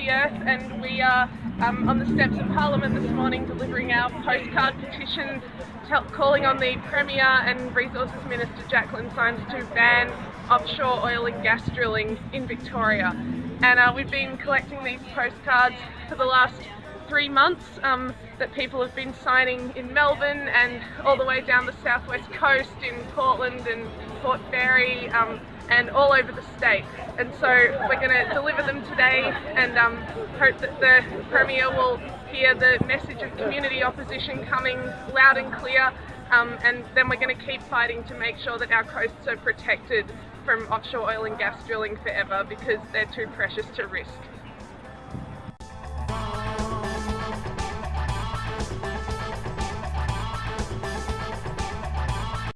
the earth and we are um, on the steps of Parliament this morning delivering our postcard petition calling on the Premier and Resources Minister Jaclyn Symes to ban offshore oil and gas drilling in Victoria. And uh, we've been collecting these postcards for the last three months um, that people have been signing in Melbourne and all the way down the southwest coast in Portland and Port Fairy um, and all over the state. And so we're going to deliver them today and um, hope that the Premier will hear the message of community opposition coming loud and clear um, and then we're going to keep fighting to make sure that our coasts are protected from offshore oil and gas drilling forever because they're too precious to risk.